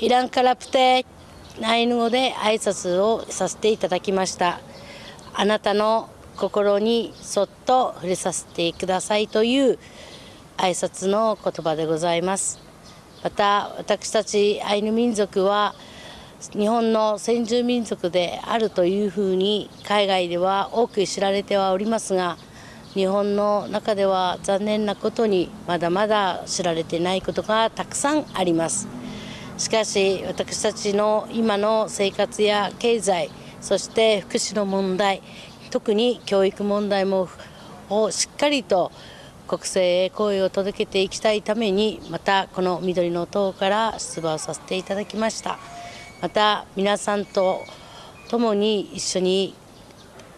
イランからプテアイヌ語で挨拶をさせていただきました。あなたの心にそっと触れさせてくださいという挨拶の言葉でございます。また私たちアイヌ民族は日本の先住民族であるというふうに海外では多く知られてはおりますが日本の中では残念なことにまだまだ知られてないことがたくさんあります。しかし私たちの今の生活や経済そして福祉の問題特に教育問題もをしっかりと国政へ声を届けていきたいためにまたこの緑の党から出馬をさせていただきました。また皆さんと共に一緒に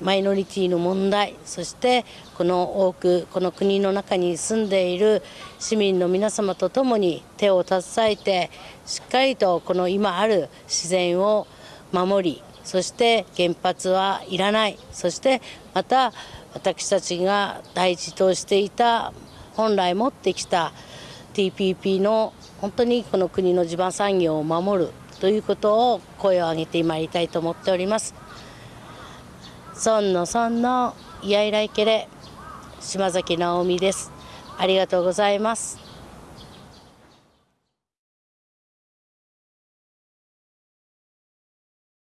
マイノリティの問題そしてこの多くこの国の中に住んでいる市民の皆様と共に手を携えてしっかりとこの今ある自然を守りそして原発はいらないそしてまた私たちが大事としていた本来持ってきた TPP の本当にこの国の地盤産業を守るということを声を上げてまいりたいと思っております。孫の孫のイヤイライケレ島崎直美です。ありがとうございます。